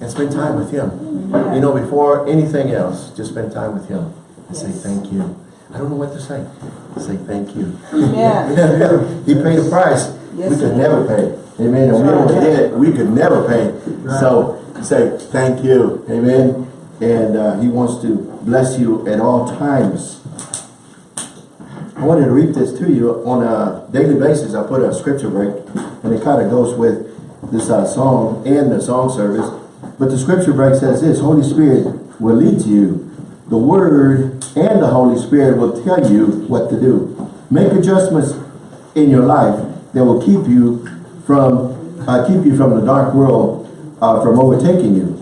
and spend time with him. You know, before anything else, just spend time with him and say thank you. I don't know what to say. Say thank you. Amen. he paid the price. Yes, we could never pay. Amen. And we don't get it. We could never pay. So say thank you. Amen. And uh, he wants to bless you at all times. I wanted to read this to you on a daily basis. I put a scripture break, and it kind of goes with this uh, song and the song service. But the scripture break says this, Holy Spirit will lead to you. The Word and the Holy Spirit will tell you what to do. Make adjustments in your life that will keep you from uh, keep you from the dark world uh, from overtaking you.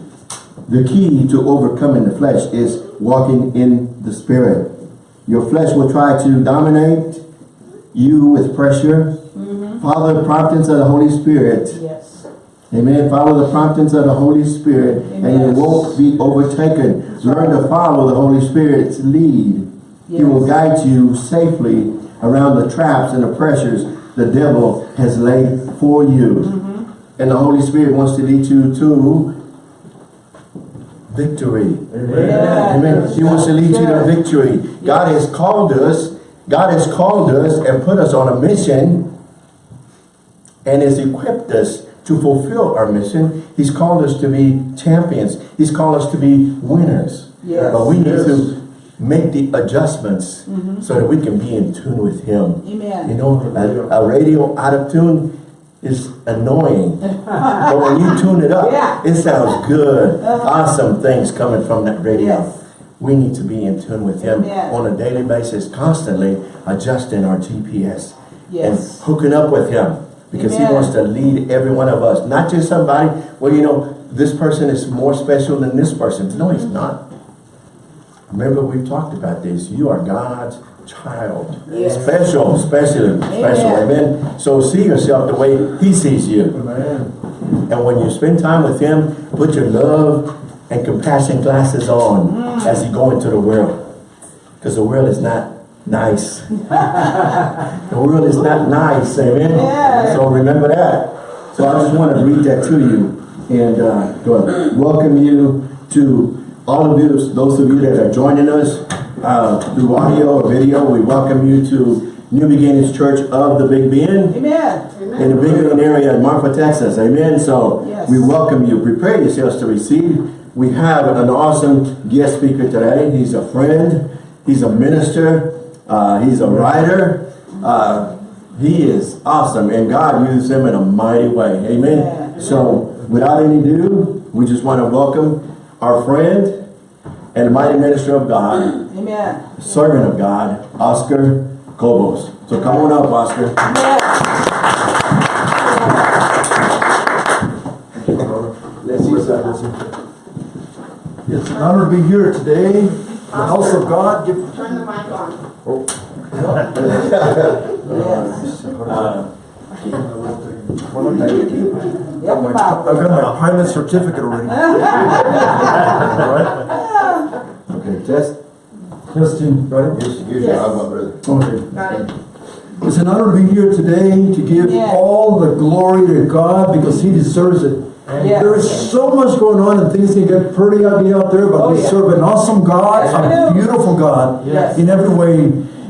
The key to overcoming the flesh is walking in the Spirit. Your flesh will try to dominate you with pressure. Follow the promptings of the Holy Spirit. Yes. Amen. Follow the promptings of the Holy Spirit and you won't be overtaken. Learn to follow the Holy Spirit's lead. He will guide you safely around the traps and the pressures the devil has laid for you. Mm-hmm. And the Holy Spirit wants to lead you to victory. Amen. Amen. He wants to lead you to victory. God has called us, God has called us and put us on a mission and has equipped us to fulfill our mission. He's called us to be champions. He's called us to be winners. Yes. But we need Yes. to make the adjustments mm-hmm. so that we can be in tune with Him. Amen. You know, a, a radio out of tune is annoying. but when you tune it up, Yeah. it sounds good. Uh-huh. Awesome things coming from that radio. Yes. We need to be in tune with Him Amen. on a daily basis, constantly adjusting our GPS Yes. and hooking up with Him because He wants to lead every one of us, not just somebody. Well, you know, this person is more special than this person. No, he's not. Remember, we've talked about this. You are God's child. Yes. Special, special, special. Amen. Amen. So see yourself the way He sees you. Amen. And when you spend time with Him, put your love and compassion glasses on Mm. as you go into the world. Because the world is not nice. the world is not nice, amen? Yeah. So remember that. So I just want to read that to you and uh, go- welcome you to all of you, those of you that are joining us uh, through audio or video. We welcome you to New Beginnings Church of the Big Bend Amen. in the Big Bend area in Marfa, Texas. Amen. So Yes. we welcome you. Prepare yourselves to receive. We have an awesome guest speaker today. He's a friend. He's a minister. Uh, he's a writer. Uh, he is awesome, and God uses him in a mighty way. Amen. Yeah. So without any ado, we just want to welcome our friend and mighty minister of God, Amen. servant of God, Oscar Cobos. So come on up, Oscar. Yes. Let's see It's an honor to be here today. The house of God. Give- Turn the mic on. Yes. Well, I got Yep, my- about. I've got my pilot certificate already. Right. Okay, test. Testing, right? Here's, here's Yes. your agua, brother. Okay. Got it. It's an honor to be here today to give Yeah. all the glory to God because He deserves it. Yes. There is so much going on and things can get pretty ugly out there, but Oh, we yeah. serve an awesome God, Yes, a beautiful God Yes. in every way.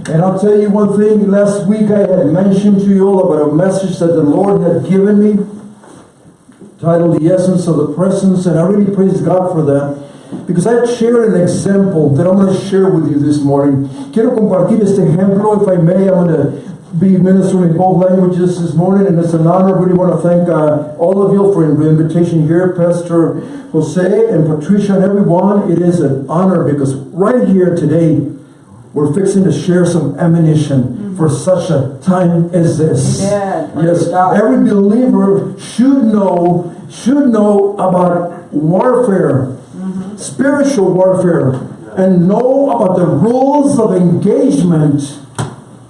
And I'll tell you one thing, last week I had mentioned to you all about a message that the Lord had given me titled The Essence of the Presence, and I really praise God for that. Because I share an example that I'm going to share with you this morning. Quiero compartir este ejemplo, if I may. I'm going to be ministering in both languages this morning, and it's an honor. I really want to thank uh, all of you for the invitation here, Pastor Jose and Patricia and everyone. It is an honor because right here today, we're fixing to share some ammunition for such a time as this. Amen. Yes, God. every believer should know should know about warfare, spiritual warfare, and know about the rules of engagement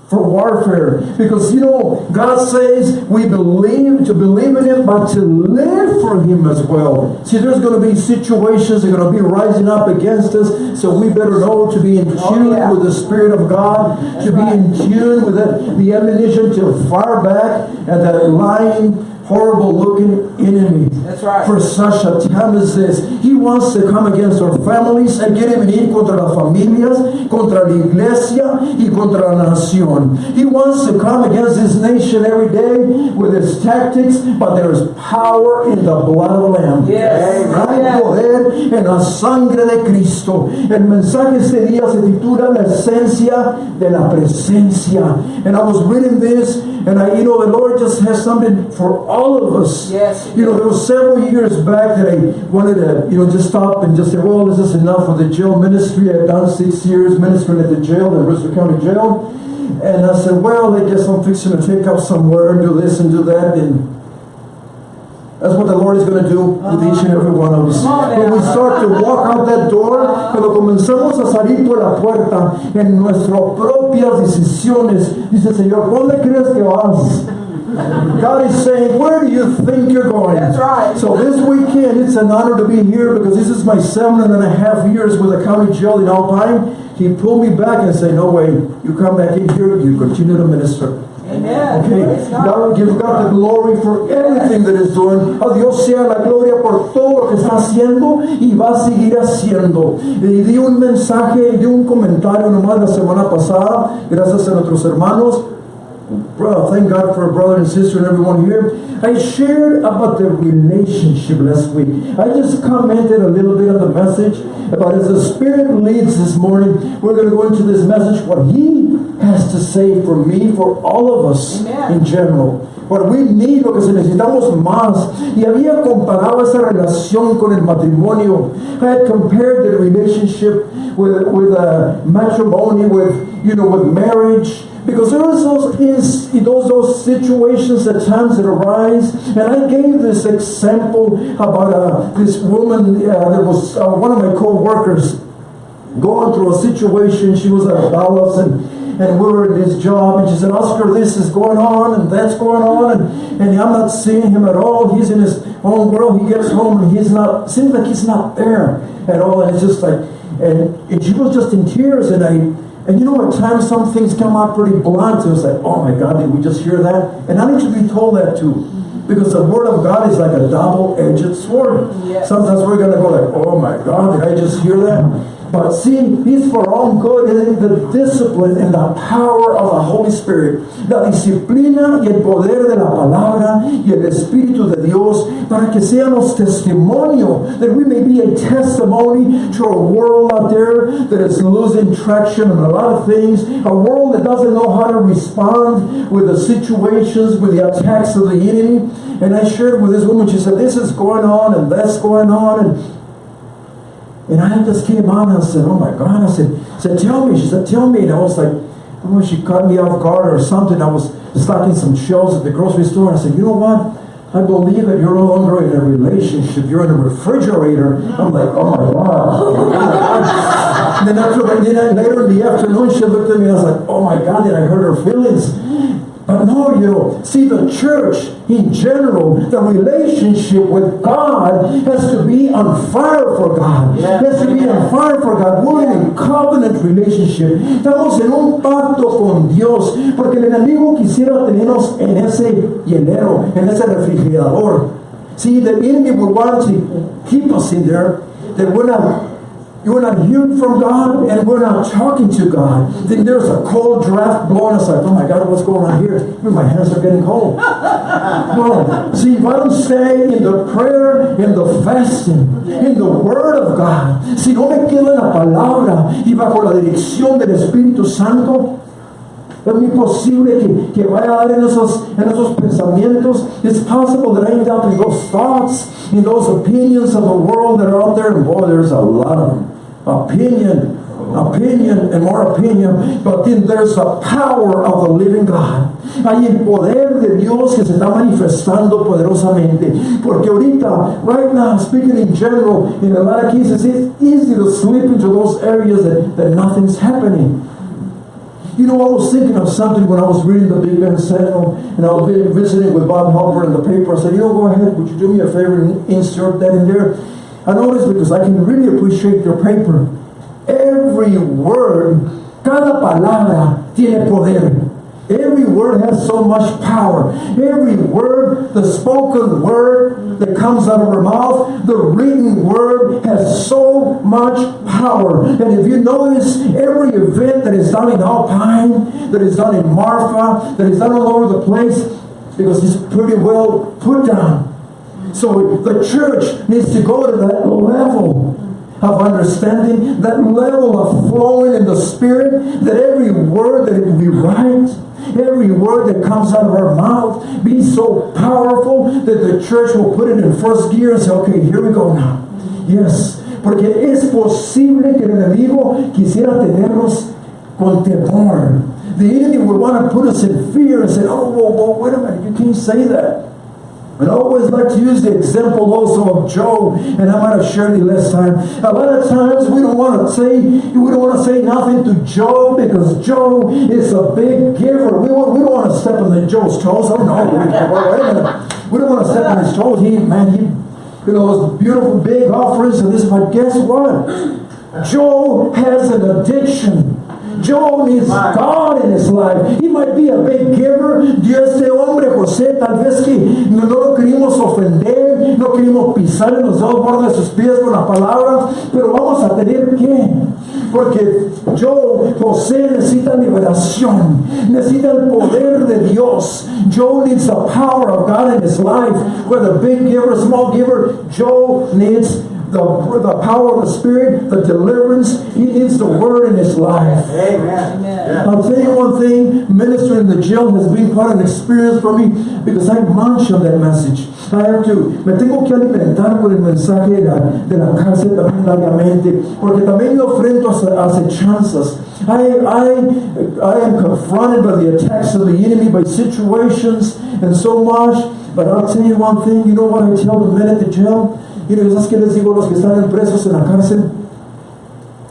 for warfare. Because you know, God says we believe to believe in Him, but to live for Him as well. See, there's going to be situations that are going to be rising up against us, so we better know to be in oh, tune Oh, yeah. with the Spirit of God, to be right. in tune with that, the ammunition to fire back at that lying horrible looking enemy. That's right. For such a time as this, he wants to come against our families. Él quiere venir contra las familias, contra la iglesia y contra la nación. He wants to come against this nation every day with his tactics, but there is power in the blood of the Lamb. Yes. Hay Yes. poder en la sangre de Cristo. El mensaje este día se titula La esencia de la presencia. And I was reading this, and I, you know, the Lord just has something for all of us. Yes. You know, there was several years back that I wanted to, you know, just stop and just say, well, is this enough for the jail ministry. I've done six years ministering at the jail, the Brewster County Jail. And I said, well, I guess I'm fixing to take up somewhere and do this and do that. And that's what the Lord is going to do with each and every one of us. When we start to walk out that door, cuando comenzamos a salir por la puerta en nuestras propias decisiones, dice Señor, ¿dónde crees que vas? God is saying, where do you think you're going? That's right. So this weekend, it's an honor to be here because this is my seven and a half years with the county jail in Alpine. He pulled me back and said, no way, you come back in here, you continue to minister. Amen. Okay, God. God, give God the glory for everything that is doing. A Dios sea la gloria por todo lo que está haciendo y va a seguir haciendo. Y di un mensaje, di un comentario nomás la semana pasada, gracias a nuestros hermanos. Bro, thank God for a brother and sister and everyone here. I shared about the relationship last week. I just commented a little bit on the message about as the Spirit leads this morning, we're going to go into this message, what He has to say for me, for all of us Amen. in general. What we need, lo que se necesitamos más. Y había comparado esa relación con el matrimonio. I had compared the relationship with, with uh, matrimony, with, you know, with marriage. Because there was those, is, those, those situations at times that arise. And I gave this example about uh, this woman uh, that was uh, one of my co-workers going through a situation. She was at Dallas and and we were his job and she said, Oscar, this is going on and that's going on and, and I'm not seeing him at all. He's in his own world. He gets home and he's not seems like he's not there at all. And it's just like and, and she was just in tears and I and you know at times some things come out pretty blunt. It was like, oh my God, did we just hear that? And I need to be told that too. Because the word of God is like a double-edged sword. Yes. Sometimes we're gonna go like, oh my God, did I just hear that? But see, it's for our own good, the discipline and the power of the Holy Spirit, la disciplina y el poder de la palabra y el Espíritu de Dios, para que seamos testimonio, that we may be a testimony to a world out there that is losing traction on a lot of things, a world that doesn't know how to respond with the situations, with the attacks of the enemy. And I shared with this woman, she said, this is going on and that's going on, and and I just came on and I said, oh my God. I said, said, tell me. She said, tell me. And I was like, know, she caught me off guard or something. I was stocking some shelves at the grocery store. And I said, you know what? I believe that you're no longer in a relationship. You're in a refrigerator. I'm like, oh my God. and then, after, then later in the afternoon, she looked at me and I was like, oh my God, did I hurt her feelings? But no, you know, see the church in general, the relationship with God has to be on fire for God. Yeah. Has to be on fire for God. We're in a covenant relationship. Estamos en un pacto con Dios. Porque el enemigo quisiera tenernos en ese hielero, en ese refrigerador. See, the enemy would want to keep us in there, that we're not you're not hearing from God and we're not talking to God. Then there's a cold draft blowing us like, oh my God, what's going on here? My hands are getting cold. no. See, if I don't stay in the prayer, in the fasting, in the Word of God, si no me quedo en la palabra y bajo la dirección del Espíritu Santo, es muy posible que, que vaya a dar en esos, en esos pensamientos. It's possible that I end up in those thoughts, in those opinions of the world that are out there. And boy, there's a lot of them. Opinion, opinion, and more opinion. But then there's the power of the living God. Hay el poder de Dios que se está manifestando poderosamente. Porque ahorita, right now, speaking in general, in a lot of cases, it's easy to slip into those areas that, that nothing's happening. You know, I was thinking of something when I was reading the Big Bend Sentinel, and I was visiting with Bob Halpern in the paper. I said, you know, go ahead, would you do me a favor and insert that in there? I noticed because I can really appreciate your paper. Every word, cada palabra tiene poder. Every word has so much power. Every word, the spoken word that comes out of our mouth, the written word has so much power. And if you notice, every event that is done in Alpine, that is done in Marfa, that is done all over the place, because it's pretty well put down. So the church needs to go to that level of understanding, that level of flowing in the Spirit, that every word that we write, every word that comes out of our mouth be so powerful that the church will put it in first gear and say, okay, here we go now. Yes, porque es posible que el enemigo quisiera tenernos con temor. The enemy would want to put us in fear and say, oh, whoa, whoa, wait a minute, you can't say that. And always like to use the example also of Job, and I might have shared it last time. A lot of times we don't want to say we don't want to say nothing to Job because Job is a big giver. We, want, we don't want to step on the Job's toes. Oh no, we. We don't want to step on his toes. He man, he you know those beautiful big offerings and this, but guess what? Job has an addiction. Job needs God in his life. He might be a big giver. Dios este hombre, José, tal vez que no, lo queríamos ofender, no queríamos pisar en los dos bordes de sus pies con las palabras, pero vamos a tener que. Porque Job, José necesita liberación, necesita el poder de Dios. Job needs the power of God in his life. Whether big giver, small giver, Job needs the, the power of the Spirit, the deliverance. He needs the word in his life. Amen. Amen. I'll tell you one thing, ministering in the jail has been quite an experience for me because I munch on that message. I have to, me tengo que alimentar con el mensaje de la, de la cárcel también diariamente, porque también me enfrento a acechanzas. I, I, I am confronted by the attacks of the enemy, by situations and so much. But I'll tell you one thing, you know what I tell the men at the jail? Y ¿sabes qué les digo a los que están presos en la cárcel?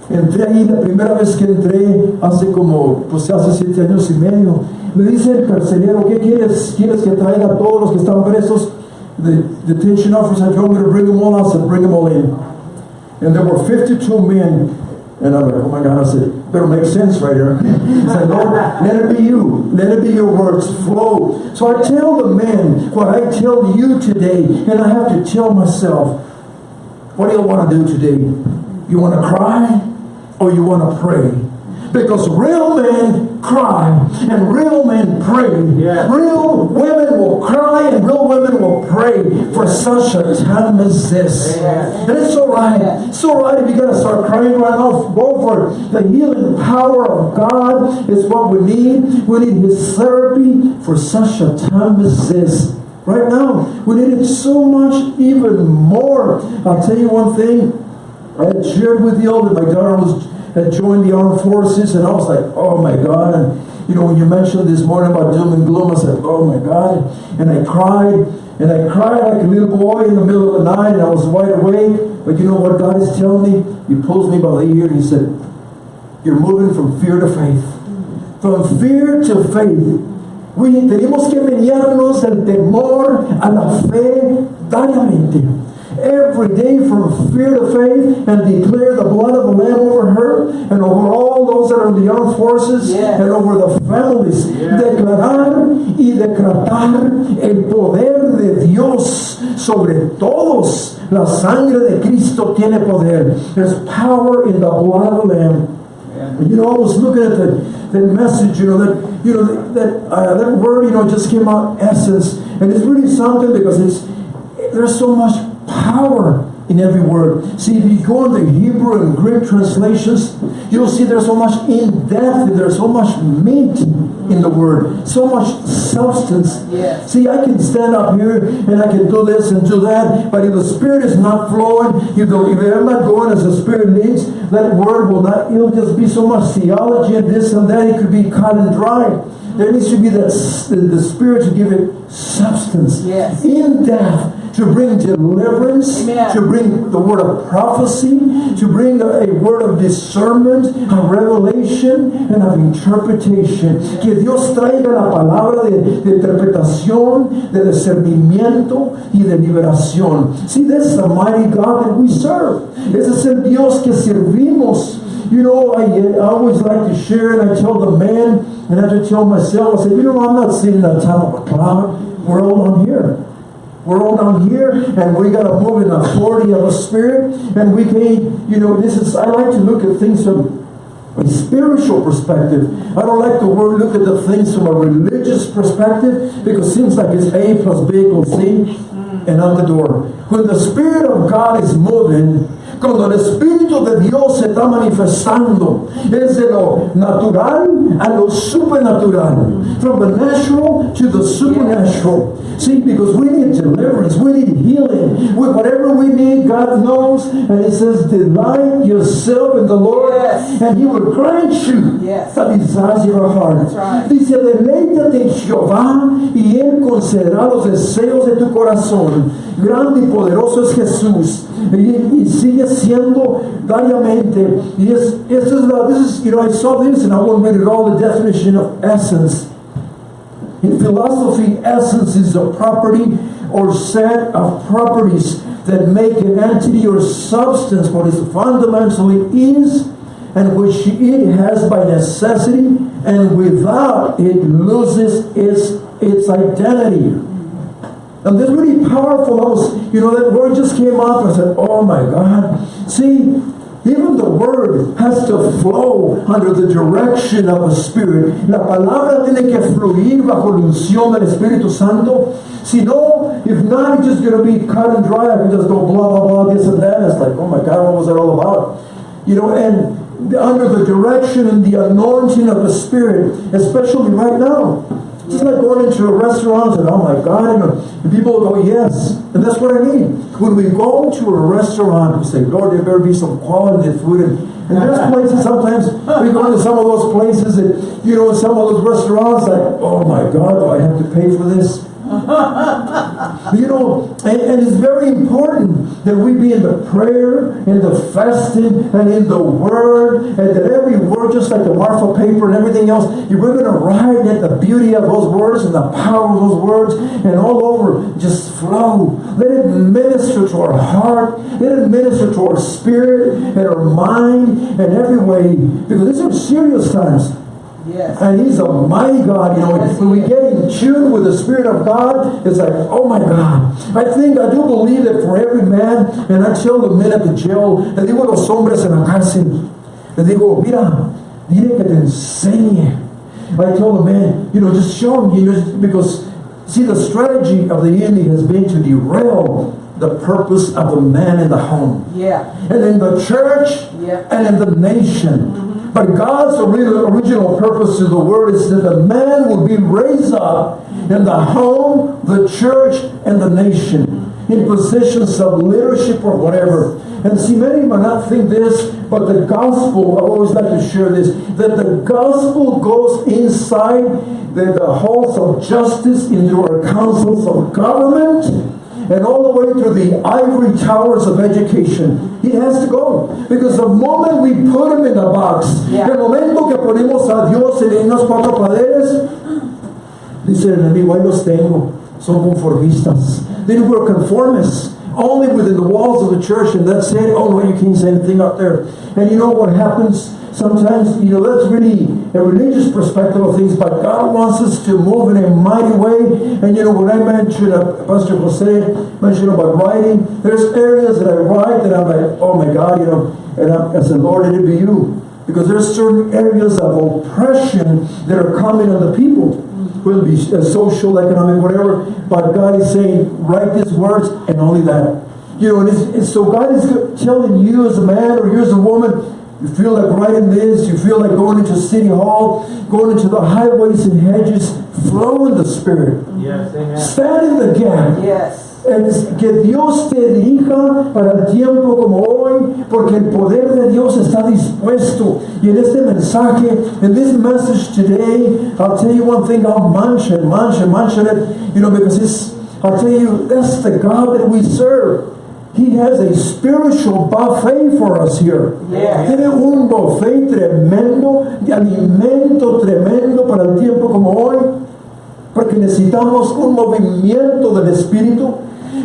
Entré ahí la primera vez que entré, hace como, pues hace siete años y medio. Me dice el carcelero, ¿qué quieres? ¿Quieres que traiga a todos los que están presos? The detention officer told me to bring them all. I said, bring them all in. And there were 52 men. And I'm like, oh my God, I said, better make sense right here. I said, Lord, let it be you. Let it be your words flow. So I tell the men what I tell you today, and I have to tell myself, what do you want to do today? You want to cry or you want to pray? Because real men cry and real men pray. Yeah. Real women will cry and real women will pray for such a time as this. Yeah. And it's all right. It's all right if you got to start crying right now. Go for it. The healing power of God is what we need. We need His therapy for such a time as this. Right now, we need it so much, even more. I'll tell you one thing. I had shared with you all that my daughter was had joined the armed forces, and I was like, oh my God. And you know, when you mentioned this morning about doom and gloom, I said, oh my God. And I cried, and I cried like a little boy in the middle of the night, and I was wide awake. But you know what God is telling me? He pulls me by the ear and he said, You're moving from fear to faith. From fear to faith. We tenemos que mediarnos el temor a la fe diariamente every day from fear to faith and declare the blood of the Lamb over her and over all those that are in the armed forces and over the families. Yes. Declarar y decretar el poder de Dios sobre todos. La sangre de Cristo tiene poder. There's power in the blood of the Lamb. And, You know, I was looking at that, that message, you know, that, you know, that, that, uh, that word, you know, just came out essence. And it's really something because it's, there's so much power in every word. See, if you go in the Hebrew and Greek translations, you'll see there's so much in depth, there's so much meat in the word, so much substance. Yes. See, I can stand up here and I can do this and do that, but if the Spirit is not flowing, you go, if I'm not going as the Spirit leads, that word will not, it'll just be so much theology and this and that, it could be cut and dry. There needs to be that the, the Spirit to give it substance, Yes. in depth, to bring deliverance, Amen. to bring the word of prophecy, to bring a, word of discernment, of revelation, and of interpretation. Que Dios traiga la palabra de, de interpretación, de discernimiento y de liberación. See, this is the mighty God that we serve. Ese es el Dios que servimos. you know, I, I always like to share and I tell the men and I have to tell myself, I said, you know, I'm not sitting on top of a cloud. We're all on here. We're all down here and we gotta move in authority of the spirit and we can, you know, this is, I like to look at things from a spiritual perspective. I don't like the word look at the things from a religious perspective because it seems like it's A plus B equals C and out the door. When the Spirit of God is moving, cuando el Espíritu de Dios se está manifestando, es de lo natural a lo supernatural. From the natural to the supernatural. See, because we need deliverance, we need healing. With whatever we need, God knows. And it says, delight yourself in the Lord, Yes. and He will grant you Yes. the desires of your heart. Right. Dice, deleítate en Jehová y Él concederá los deseos de tu corazón. Grande y poderoso es Jesús. Y, y sigue siendo diariamente. Y es, this is, you know, I saw this and I won't read it all, the definition of essence. In philosophy, essence is a property or set of properties that make an entity or substance what it fundamentally is and which it has by necessity and without it loses its, its identity. And this really powerful. Was, you know, that word just came up. I said, oh my God. See, even the word has to flow under the direction of the Spirit. La palabra tiene que fluir bajo la unción del Espíritu Santo. Si no, if not, it's just going to be cut and dry. I can just go blah, blah, blah, this and that. It's like, oh my God, what was that all about? You know, and under the direction and the anointing of the Spirit, especially right now. It's like going into a restaurant and oh my God, and people will go, yes. And that's what I mean. When we go to a restaurant, we say, Lord, there better be some quality food. And, and there's places sometimes, we go to some of those places and, you know, some of those restaurants, like, oh my God, do I have to pay for this? You know, and, and, it's very important that we be in the prayer, in the fasting, and in the word, and that every word, just like the Marfa paper and everything else, we're going to ride at the beauty of those words and the power of those words, and all over just flow. Let it minister to our heart, let it minister to our spirit and our mind and every way, because these are serious times. Yes. And he's a mighty God, you know. Yes, when we get in tune with the Spirit of God, it's like, oh my God. I think, I do believe that for every man, and I tell the men at the jail, le digo a los hombres en la cárcel, le digo, mira, dile que te enseñe. I tell the man, you know, just show him, you know, because, see, the strategy of the enemy has been to derail the purpose of the man in the home Yeah. and in the church Yeah. and in the nation. Mm-hmm. But God's original purpose to the word is that the man will be raised up in the home, the church, and the nation in positions of leadership or whatever. And see, many might not think this, but the gospel, I always like to share this, that the gospel goes inside the, the halls of justice, into our councils of government, and all the way to the ivory towers of education. He has to go. Because the moment we put him in a box, Yeah. el momento que ponemos a Dios en unos cuatro paredes, dice el enemigo, ahí los tengo, son conformistas. Then we're conformists. Only within the walls of the church, and that's it. Oh no, you can't say anything up there. And you know what happens? Sometimes, you know, that's really a religious perspective of things, but God wants us to move in a mighty way. And you know, when I mentioned, uh, Pastor Jose mentioned about writing, there's areas that I write that I'm like, oh my God, you know, and I, I said, Lord, it be you. Because there's certain areas of oppression that are coming on the people whether it be uh, social, economic, whatever. But God is saying, write these words and only that. You know, and, it's, and so God is telling you as a man or you as a woman, you feel like writing this, you feel like going into City Hall, going into the highways and hedges, flow in the Spirit. Yes, amen. Stand in the gap. Yes. Es que Dios te dirija para el tiempo como hoy, porque el poder de Dios está dispuesto. Y en este mensaje, in this message today, I'll tell you one thing, I'll mention, mention, mention it, you know, because it's, I'll tell you, that's the God that we serve. He has a spiritual buffet for us here. Tiene un buffet tremendo, de alimento tremendo para el tiempo como hoy. Porque necesitamos un movimiento del Espíritu.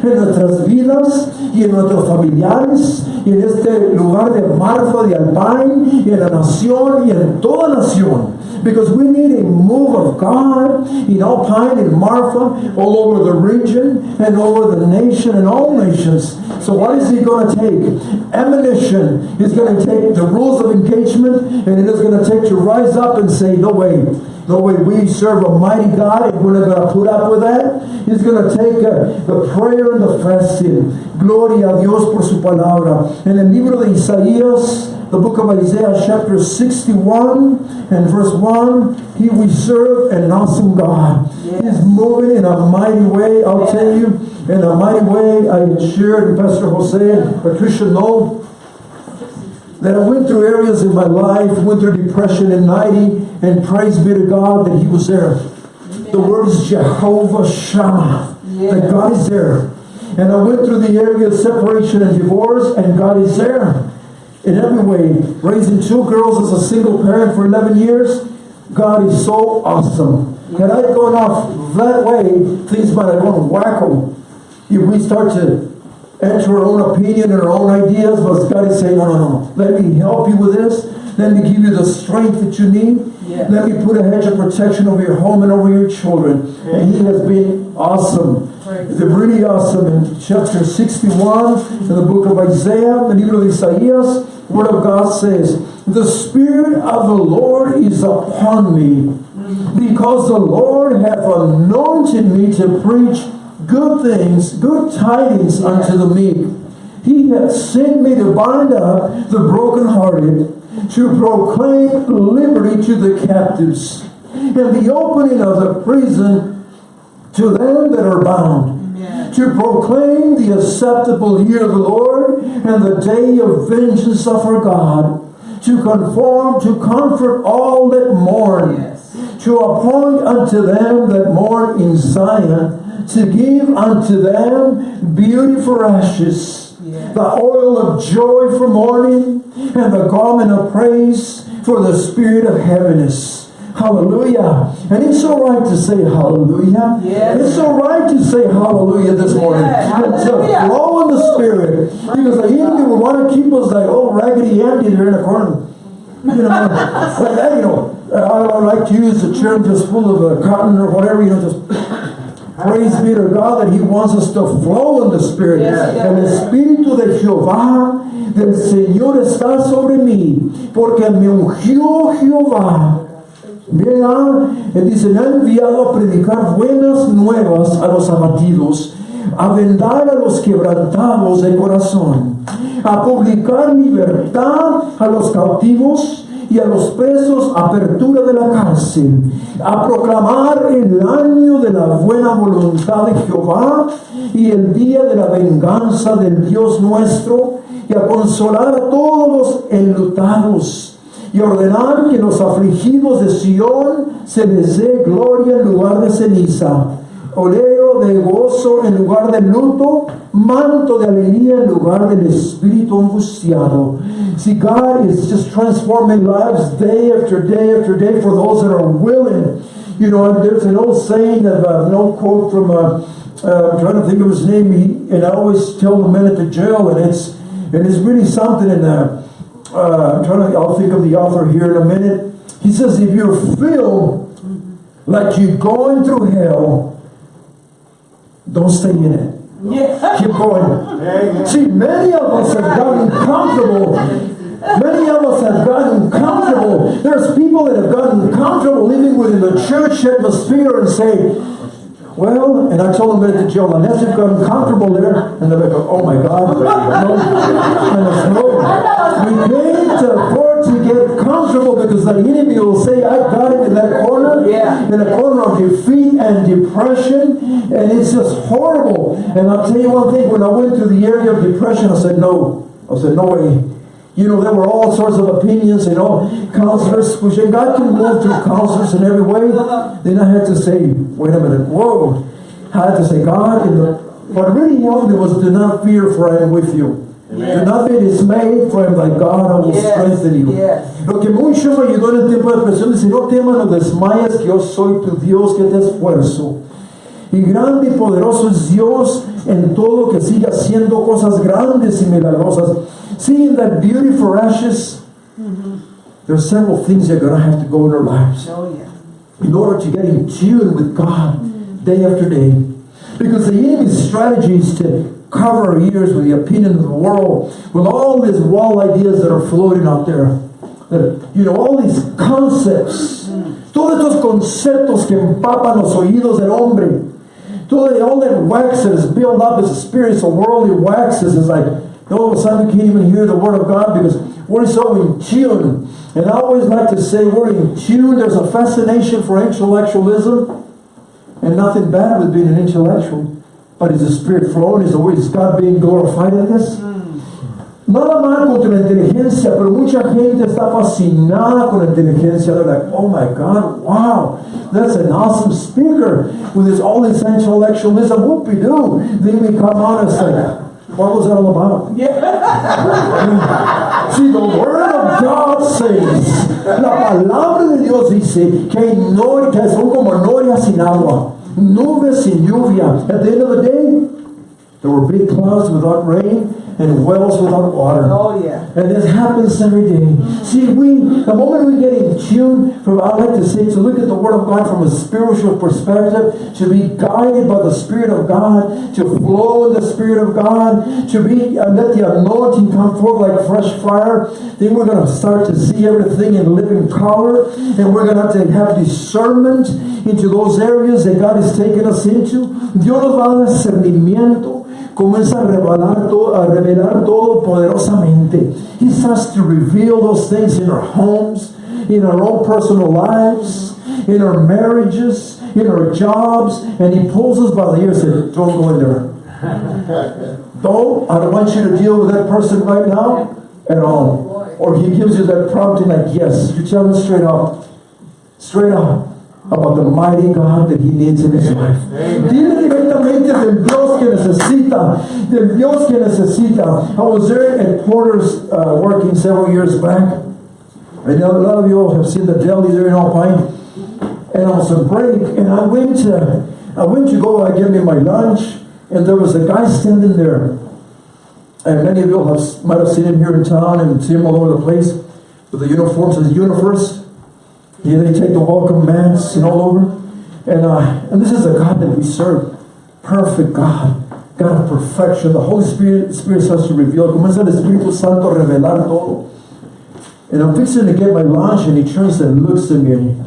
En nuestras vidas y en nuestros familiares y en este lugar de Marfa, de Alpine y en la nación y en toda nación. Because we need a move of God in Alpine and Marfa, all over the region and over the nation and all nations. So what is he going to take? Ammunition. He's going to take the rules of engagement and it is going to take to rise up and say, no way. No way, we serve a mighty God and we're not going to put up with that. He's going to take uh, the prayer and the fasting. Gloria a Dios por su palabra. En el libro de Isaías, the book of Isaiah, chapter 61 and verse 1, he we serve an awesome God. He's moving in a mighty way, I'll tell you, in a mighty way. I shared, Pastor Jose and Patricia know that I went through areas in my life, went through depression and 90, and praise be to God that He was there. The word is Jehovah Shammah, that God is there. And I went through the area of separation and divorce, and God is there. In every way, raising two girls as a single parent for 11 years, God is so awesome. Had I gone off that way, things might have gone wacko. If we start to enter our own opinion and our own ideas, but God is saying, no, no, no. Let me help you with this. Let me give you the strength that you need. Yeah. Let me put a hedge of protection over your home and over your children. And He has been awesome. They're really awesome. In chapter 61, in the book of Isaiah, the libro de Isaías, Word of God says, The Spirit of the Lord is upon me, mm. because the Lord hath anointed me to preach good things, good tidings unto the meek. He hath sent me to bind up the brokenhearted, to proclaim liberty to the captives, and the opening of the prison to them that are bound, to proclaim the acceptable year of the Lord and the day of vengeance of our God, to conform, to comfort all that mourn, Yes. to appoint unto them that mourn in Zion, to give unto them beauty for ashes. The oil of joy for mourning, and the garment of praise for the spirit of heaviness. Hallelujah. And it's all right to say hallelujah. Yes. It's all right to say hallelujah this morning. To Hallelujah. flow in the spirit. Because the enemy will want to keep us like old raggedy Andy there in the corner. You know, like you know. I don't like to use the term just full of uh, cotton or whatever, you know, just praise be to God that He wants us to flow in the Spirit. Yes, yes. El Espíritu de Jehová, del Señor está sobre mí, porque me ungió Jehová. Mira, él dice, me ha enviado a predicar buenas nuevas a los abatidos, a vendar a los quebrantados de corazón, a publicar libertad a los cautivos y a los presos apertura de la cárcel, a proclamar el año de la buena voluntad de Jehová y el día de la venganza del Dios nuestro, y a consolar a todos los enlutados y ordenar que los afligidos de Sión se les dé gloria en lugar de ceniza, oleo de gozo en lugar de luto, manto de alegría en lugar del espíritu angustiado. See, God is just transforming lives day after day after day for those that are willing. You know, there's an old saying of uh, an old quote from, uh, uh, I'm trying to think of his name, he, and I always tell the men at the jail, and it's, and it's really something in there uh, I'm trying to, I'll think of the author here in a minute. He says, if you feel like you're going through hell, don't stay in it. Yeah. Keep going. See, many of us have gotten comfortable. Many of us have gotten comfortable. There's people that have gotten comfortable living within the church atmosphere and say, well, and I told them that the jail, unless you've gotten comfortable there, and they're like, oh my God. And said, no. We can't afford to get comfortable because the enemy will say, I got it in that corner, Yeah. in a corner of defeat and depression, and it's just horrible. And I'll tell you one thing, when I went through the area of depression, I said, no. I said, no way. You know, there were all sorts of opinions, you know, counselors, which and God can move through counselors in every way. Then I had to say, wait a minute, whoa. I had to say, God, in the, what really helped me was do not fear, for I am with you. Do not be dismayed, for I am thy God, I will Yes, strengthen you. yes. Lo que mucho me ayudó en el tiempo de depresión, dice, no temas, no desmayes, que yo soy tu Dios que te esfuerzo. Y grande y poderoso es Dios en todo que sigue haciendo cosas grandes y milagrosas. Seeing that beauty for ashes, there are several things that are going to have to go in our lives Oh, yeah. in order to get in tune with God day after day. Because the enemy's strategy is to cover our ears with the opinion of the world, with all these wild ideas that are floating out there. That, you know, all these concepts, todos estos conceptos que empapan los oídos del hombre, todo, all that wax that is built up as a spiritual worldly waxes is like, all of a sudden you can't even hear the word of God because we're so in tune. And I always like to say we're in tune. There's a fascination for intellectualism. And nothing bad with being an intellectual. But is the Spirit flowing? Is, the, word, is God being glorified in this? Hmm. Nada mal contra la inteligencia, pero mucha gente está fascinada con la inteligencia. They're like, oh my God, wow, that's an awesome speaker with his all this intellectualism. Whoopie-doo. Then we come on and say, what was that all about? See, the Word of God says, la palabra de Dios dice que, hay no, que son como norias sin agua, nubes sin lluvia. At the end of the day, there were big clouds without rain and wells without water. Oh, yeah. And this happens every day. See, we, the moment we get in tune from, I like to say, to look at the Word of God from a spiritual perspective, to be guided by the Spirit of God, to flow in the Spirit of God, to be, uh, let the anointing come forth like fresh fire, then we're going to start to see everything in living color, and we're going to have to have discernment into those areas that God has taken us into. Dios nos va a dar discernimiento comienza a revelar, todo, a revelar todo poderosamente. He starts to reveal those things in our homes, in our own personal lives, in our marriages, in our jobs, and he pulls us by the ear and says, don't go in there. don't, I don't want you to deal with that person right now at all. Or he gives you that prompting like, yes, you tell him straight up, straight up about the mighty God that he needs in his life. Dile directamente que necesita, del Dios que necesita. I was there at Porter's uh, working several years back. I know a lot of you all have seen the deli there in Alpine. And I was on break, and I went to, I went to go uh, get me my lunch, and there was a guy standing there. And many of you have, might have seen him here in town and see him all over the place with the uniforms, his universe. Yeah, they take the welcome mats and all over. And, uh, and this is the God that we serve. Perfect God. God of perfection. The Holy Spirit, Spirit starts to reveal. Comienza el Espíritu Santo a revelar todo. And I'm fixing to get my lunch and he turns and looks at me and,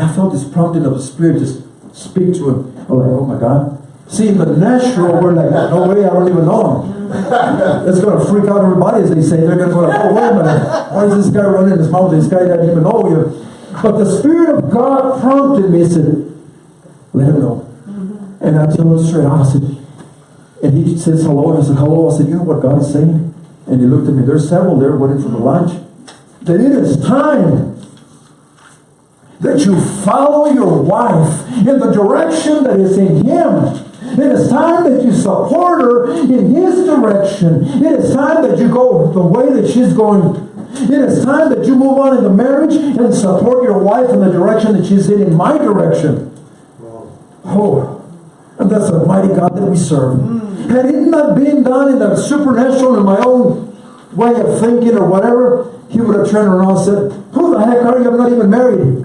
I felt this prompting of the Spirit just speak to him. I'm like, oh my God. See, in the natural, we're like, no way, I don't even know him. It's going to freak out everybody as they say. They're going to go, oh, wait a minute. Why is this guy running his mouth? This guy doesn't even know you. But the Spirit of God prompted me and said, let him know. And I told him straight I said, and he says hello. And I said, hello. I said, you know what God is saying? And he looked at me. There's several there waiting for the lunch. That it is time that you follow your wife in the direction that is in Him. It is time that you support her in His direction. It is time that you go the way that she's going. It is time that you move on in the marriage and support your wife in the direction that she's in, in my direction. Oh, and that's the mighty God that we serve. Mm. Had it not been done in the supernatural in my own way of thinking or whatever, he would have turned around and said, Who the heck are you? I'm not even married.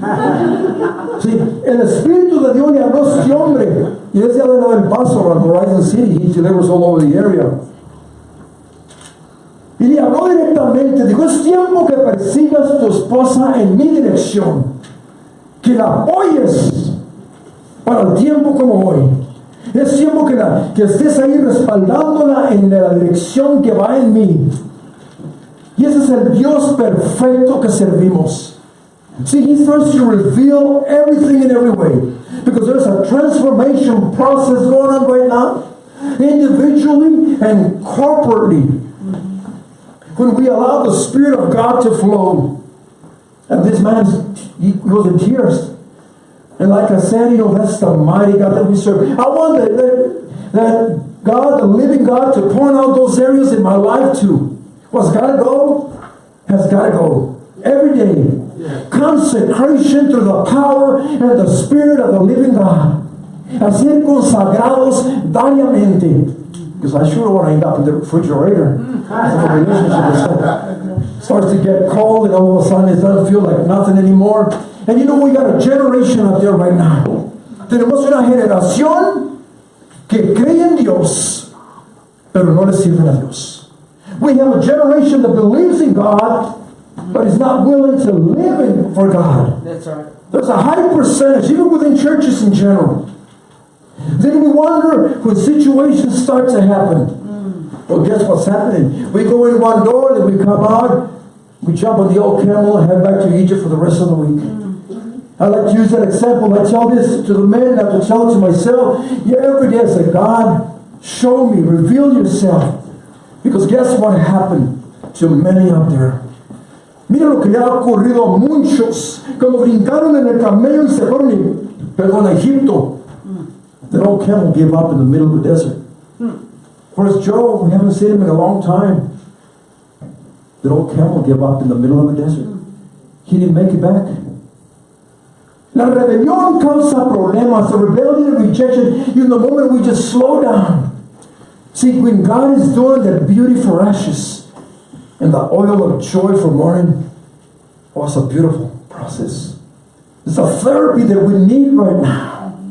Sí, el Espíritu de Dios le habló a este hombre. Y ese de del Paso on Horizon City. He delivers all over the area. Y le habló directamente. Dijo, es tiempo que persigas tu esposa en mi dirección. Que la apoyes para el tiempo como hoy. Es tiempo que, la, que estés ahí respaldándola en la dirección que va en mí. Y ese es el Dios perfecto que servimos. See, he starts to reveal everything in every way. Because there's a transformation process going on right now, individually and corporately. When we allow the Spirit of God to flow. And this man, he goes in tears. And like I said, you know, that's the mighty God that we serve. I want that, that, that God, the living God, to point out those areas in my life too. What's got to go has got to go. Every day. Consecration through the power and the Spirit of the living God. a ser consagrados diariamente. Because I sure want to end up in the refrigerator. The relationship starts to get cold and all of a sudden it doesn't feel like nothing anymore. And you know, we got a generation out there right now. Tenemos una generación que cree en Dios, pero no le sirven a Dios. We have a generation that believes in God, but is not willing to live in, for God. That's right. There's a high percentage, even within churches in general. Then we wonder when situations start to happen. Well, guess what's happening? We go in one door, then we come out, we jump on the old camel and head back to Egypt for the rest of the week. I like to use that example. I tell this to the men, I have to tell it to myself. Yeah, every day I say, God, show me, reveal yourself. Because guess what happened to many out there? Mira lo que le ha ocurrido a muchos, como brincaron en el camello y se fueron, perdón, a Egipto. That old camel gave up in the middle of the desert. Where's Joe? We haven't seen him in a long time. That old camel gave up in the middle of the desert. He didn't make it back. La rebelión causa problemas. The rebellion and rejection, in the moment we just slow down. See, when God is doing that beauty for ashes and the oil of joy for mourning, oh, it's a beautiful process. It's a therapy that we need right now,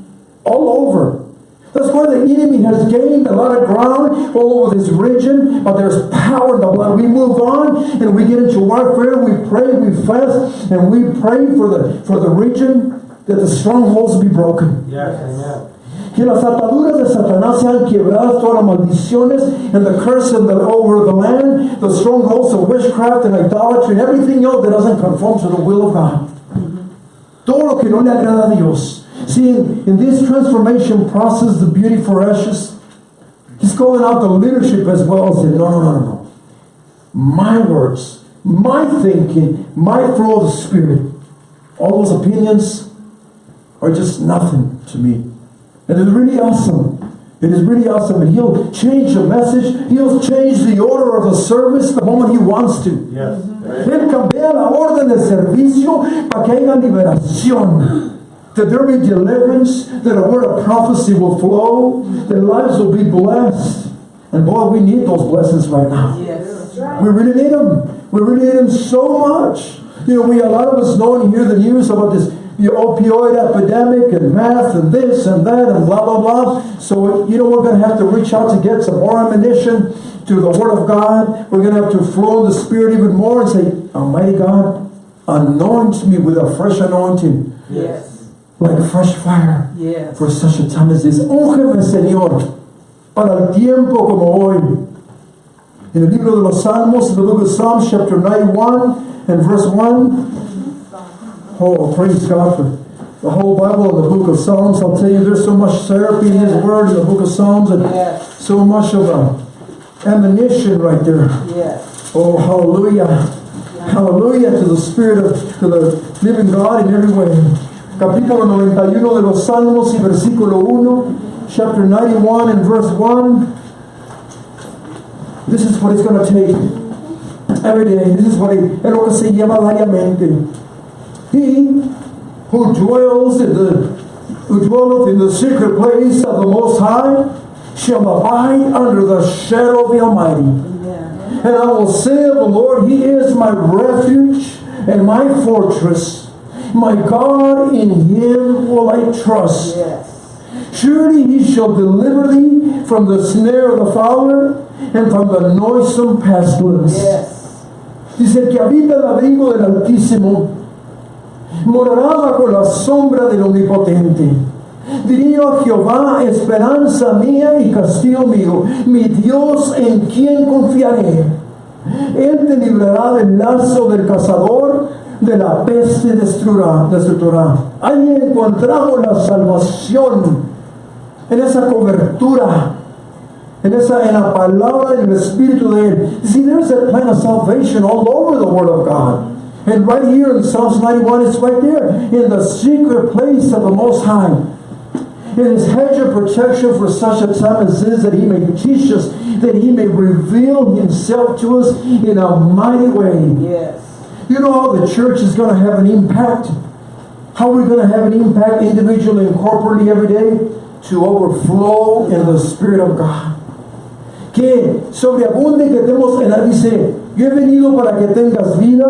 all over. That's why the enemy has gained a lot of ground all over this region, but there's power in the blood. We move on and we get into warfare, we pray, we fast, and we pray for the for the region that the strongholds be broken. Yes, amen. Que las ataduras de Satanás sean quebradas, todas las maldiciones and the curse of the, over the land, the strongholds of witchcraft and idolatry and everything else that doesn't conform to the will of God. Todo lo que no le agrada a Dios. See, in, in this transformation process, the beauty for ashes, he's calling out the leadership as well, saying, no, no, no, no, no. My words, my thinking, my flow of the Spirit, all those opinions are just nothing to me. And it's really awesome. It is really awesome. And he'll change the message. He'll change the order of the service the moment he wants to. Yes. Él cambia la orden del servicio para que haya liberación. That there will be deliverance, that a word of prophecy will flow, that lives will be blessed. And boy, we need those blessings right now. Yes. We really need them. We really need them so much. You know, we a lot of us know and hear the news about this the opioid epidemic and meth and this and that and blah blah blah. So you know we're going to have to reach out to get some more ammunition to the Word of God. We're going to have to flow the Spirit even more and say, Almighty God, anoint me with a fresh anointing, Yes. like fresh fire, Yes. for such a time as this. Úngeme, Señor, para el tiempo como hoy. In the libro de los Salmos, in the book of Psalms, chapter 91 and verse 1. Oh, praise God for the whole Bible and the book of Psalms. I'll tell you, there's so much therapy in His Word in the book of Psalms and Yes. so much of a ammunition right there. Yes. Oh, hallelujah. Hallelujah to the Spirit of, to the living God in every way. Capítulo 91 de los Salmos y versículo 1, chapter 91 and verse 1. This is what it's going to take every day. This is what it, es lo que se llama diariamente. He who dwells in the who dwelleth in the secret place of the Most High shall abide under the shadow of the Almighty. Amen. And I will say of the Lord, He is my refuge and my fortress. My God, in Him will I trust. Yes. Surely He shall deliver thee from the snare of the fowler and from the noisome pestilence. Yes. Dice que habita el abrigo del Altísimo, morará bajo la sombra del Omnipotente. Diría a Jehová, esperanza mía y castillo mío, mi Dios en quien confiaré. Él te librará del lazo del cazador, de la peste destruirá. Ahí encontramos la salvación, en esa cobertura, en esa en la palabra y el espíritu de él. See, there's that plan of salvation all over the Word of God. And right here in Psalms 91, it's right there. In the secret place of the Most High. In his hedge of protection for such a time as this, that he may teach us, that he may reveal himself to us in a mighty way. Yes. You know how the church is going to have an impact? How we're going to have an impact individually and corporately every day? to overflow in the Spirit of God. Que sobreabunde que tenemos, en dice, yo he venido para que tengas vida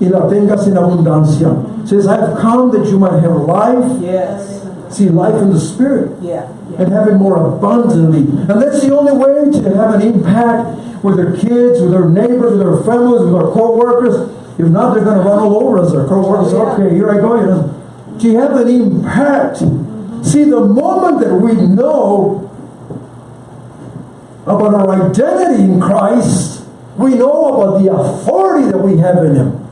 y la tengas en abundancia. Says, I've come that you might have life, Yes. see life in the Spirit Yeah. and have it more abundantly. And that's the only way to have an impact with their kids, with their neighbors, with their families, with their co-workers. If not, they're going to run all over us. Their co-workers, yeah. okay, here I go. You know, to have an impact. See, the moment that we know about our identity in Christ, we know about the authority that we have in Him.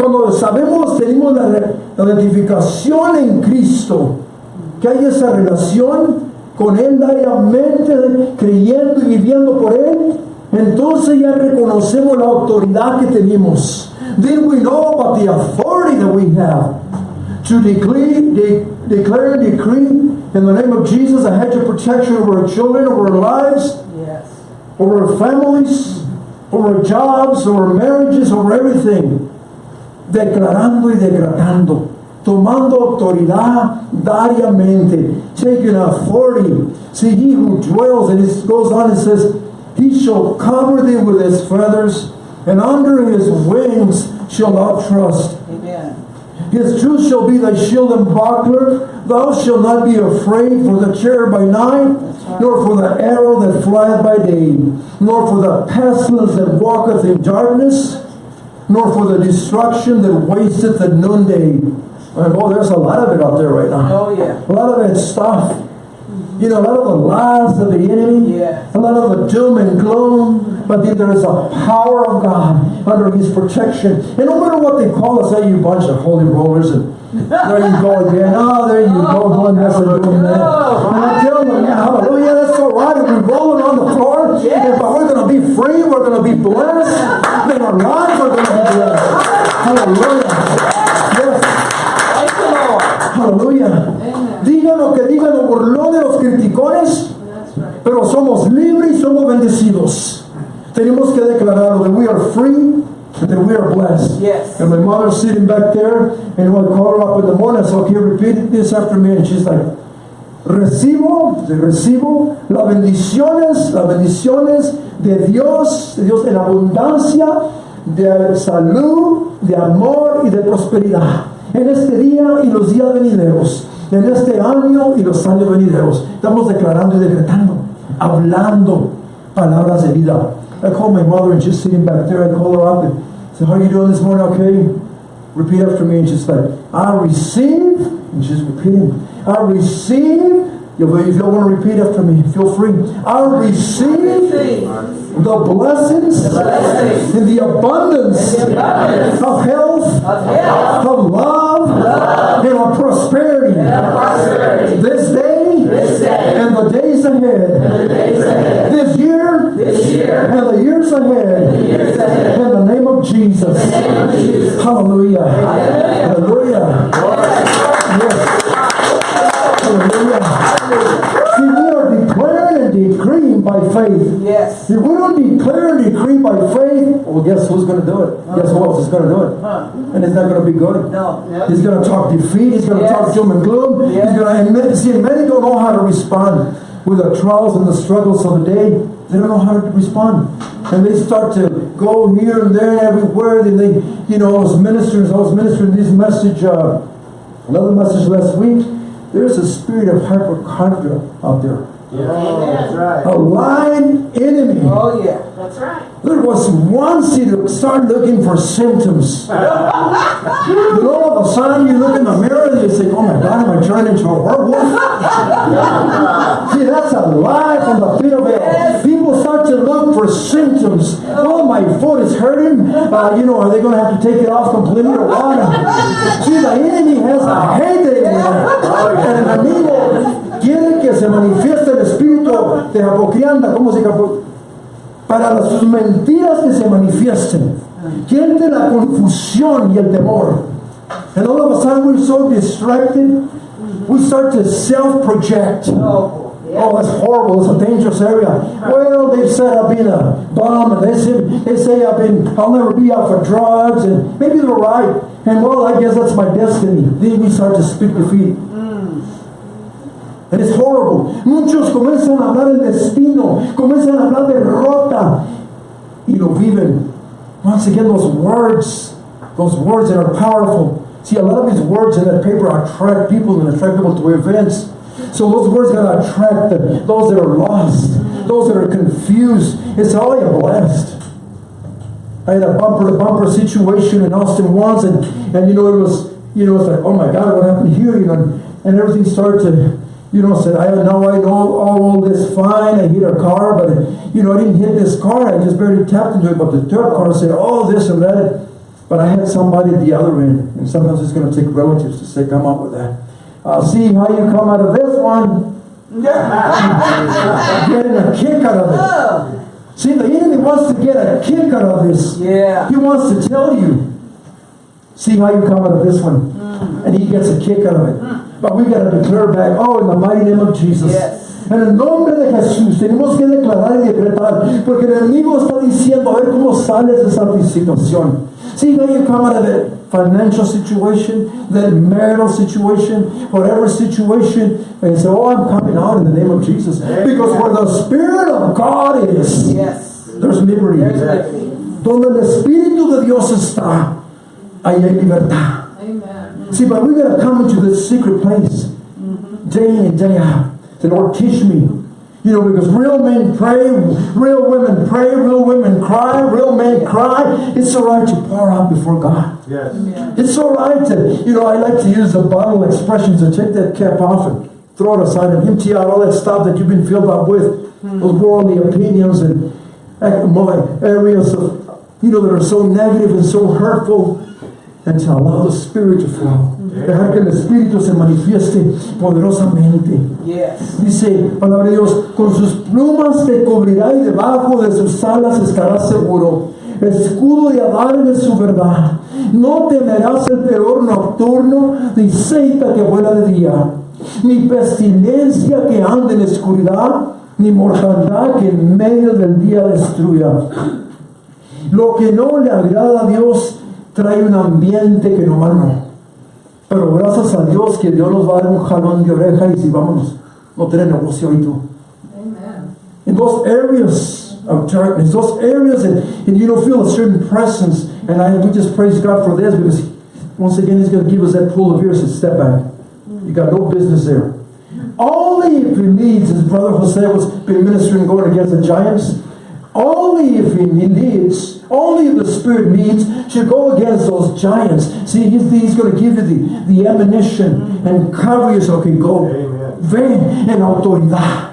Cuando sabemos, tenemos la, la identificación en Cristo, que hay esa relación con Él diariamente, creyendo y viviendo por Él, entonces ya reconocemos la autoridad que tenemos. Then we know about the authority that we have to declare, de- declare and decree in the name of Jesus a hedge of protection over our children, over our lives, Yes. over our families, over our jobs, over our marriages, over everything. Declarando y decretando. Tomando autoridad diariamente. Taking authority. See, he who dwells, and it goes on and says, He shall cover thee with his feathers, and under his wings shall thou trust. Amen. His truth shall be thy shield and buckler. Thou shalt not be afraid for the terror by night, nor for the arrow that flieth by day, nor for the pestilence that walketh in darkness, nor for the destruction that wasteth at the noonday. And oh, there's a lot of it out there right now. Oh, yeah. A lot of that stuff. You know, a lot of the lies of the enemy. Yeah. A lot of the doom and gloom. But then there is a power of God under His protection. And no matter what they call us, hey, you bunch of holy rollers, and there you go again. Oh, there you go, doing this and doing that. And I tell them, yeah, hallelujah, that's all right. If we're rolling on the floor, Yes. but we're going to be free, we're going to be blessed, then our lives are going to be blessed. Hallelujah. Yes. Aleluya. Digan lo que digan los burlones, los criticones, pero somos libres y somos bendecidos. Tenemos que declararlo that we are free and that we are blessed. Yes. And my mother's sitting back there, and when I call her up in the morning, I said, okay, repeat this after me. And she's like, recibo, recibo las bendiciones, las bendiciones de Dios, de Dios en abundancia, de salud, de amor y de prosperidad. En este día y los días venideros, en este año y los años venideros. Estamos declarando y decretando, hablando palabras de vida. I called my mother and she's sitting back there. I called her up and said, how are you doing this morning? Okay. Repeat after me. And she's like, I receive. And she's repeating, I receive. If you don't want to repeat after me, feel free. I receive the blessings and the abundance of health, of love, and of prosperity. This day and the days ahead. This year and the years ahead. In the name of Jesus. Hallelujah. Hallelujah. By faith. Yes. If we don't declare and decree by faith, well, guess who's going to do it? Guess who else is going to do it? Huh. And it's not going to be good. No. He's going to talk defeat. He's going to Yes. talk doom and gloom. Yes. He's going to, and see, many don't know how to respond with the trials and the struggles of the day. They don't know how to respond. And they start to go here and there and everywhere. And they, you know, I was ministering, I was ministering this message, uh, another message last week. There's a spirit of hypochondria out there. That's right. A lying enemy. Oh, yeah. That's right. There was once you start looking for symptoms. then all of a sudden you look in the mirror and you say, oh my God, am I turning into a werewolf? See, that's a lie from the pit of hell. People start to look for symptoms. Oh, my foot is hurting. Uh, you know, are they going to have to take it off completely or what? See, the enemy has a heyday in there. El enemigo quiere que se manifieste el espíritu de apocrianda. ¿Cómo se para sus mentiras que se manifiesten. Quiere la confusión y el temor. And all of a sudden we're so distracted, we start to self-project. Oh, Oh, that's horrible. It's a dangerous area. Well, they've said I've been a bum, and they say, they say I've been, I'll never be out for drugs, and maybe they're right. And well, I guess that's my destiny. Then we start to speak defeat. It's horrible. Muchos comienzan a hablar el destino, comienzan a hablar derrota y lo viven. Once again, those words, those words that are powerful. See, a lot of these words in that paper attract people and attract people to events. So those words gotta attract the, those that are lost, those that are confused. It's all you're blessed. I had a bumper to bumper situation in Austin once, and, and you know, it was, you know, it's like, oh my God, what happened here? You know, and everything started to, you know, said, I know, I know all this fine. I hit a car, but, you know, I didn't hit this car. I just barely tapped into it. But the third car said, oh, this and that. But I had somebody at the other end, and sometimes it's going to take relatives to say, come up with that. I'll see how you come out of this one. Getting a kick out of it. See, the enemy wants to get a kick out of this. Yeah. He wants to tell you. See how you come out of this one. Mm. And he gets a kick out of it. Mm. But we got to declare back, oh, in the mighty name of Jesus. Yes. En el nombre de Jesús tenemos que declarar y decretar, porque el enemigo está diciendo, a ver cómo sales de esa situación. See how you come out of that financial situation, that marital situation, whatever situation, and say, oh, I'm coming out in the name of Jesus. Because where the Spirit of God is, Yes. there's liberty. There's liberty. Donde el Espíritu de Dios está, ahí hay libertad. Amen. See, but we gotta come into this secret place day in and day out. The Lord teach me. You know, because real men pray, real women pray, real women cry, real men cry. It's all right to pour out before God. Yes. It's all right to, you know, I like to use the bottle expressions to take that cap off and throw it aside and empty out all that stuff that you've been filled up with, hmm. those worldly opinions and eh, more areas of, you know, that are so negative and so hurtful, and to allow the Spirit to flow. Dejar que el Espíritu se manifieste poderosamente. Yes. Dice, palabra de Dios, con sus plumas te cubrirá y debajo de sus alas estarás seguro. Escudo de Adán es su verdad. No temerás el terror nocturno, ni seita que vuela de día, ni pestilencia que ande en oscuridad, ni mortandad que en medio del día destruya. Lo que no le agrada a Dios trae un ambiente que no. Pero gracias a Dios que Dios nos va a dar un jalón de oreja y si vámonos, no tener negocio tú. Amen. In those areas of darkness, those areas that and you don't feel a certain presence, and I we just praise God for this because once again He's going to give us that pull of ears and step back. You got no business there. Only if He leads, as Brother Jose was been ministering going against the giants. Only if He leads, only if the Spirit needs, should go against those giants. See, He's, he's going to give you the, the ammunition and cover you so okay, go. Amen. Ven en autoridad.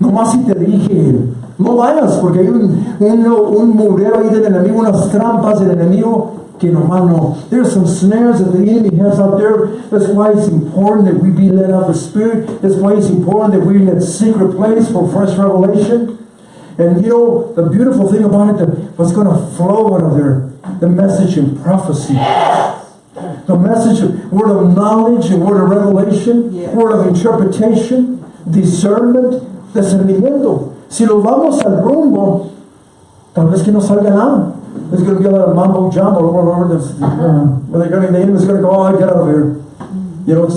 Nomás si te dije, no vayas porque hay un, un, un murero ahí del enemigo, unas trampas del enemigo que nomás no. There's some snares that the enemy has out there. That's why it's important that we be led of the Spirit. That's why it's important that we're in that secret place for fresh revelation. And you know, the beautiful thing about it, what's going to flow out of there, the message and prophecy. The message of word of knowledge and word of revelation, Yes. word of interpretation, discernment, discernimiento. Si lo vamos al rumbo, tal vez que no salga nada. It's going to be a lot of mumbo jumbo. Where they're going to, the enemy's going to go, oh, get out of here. You know,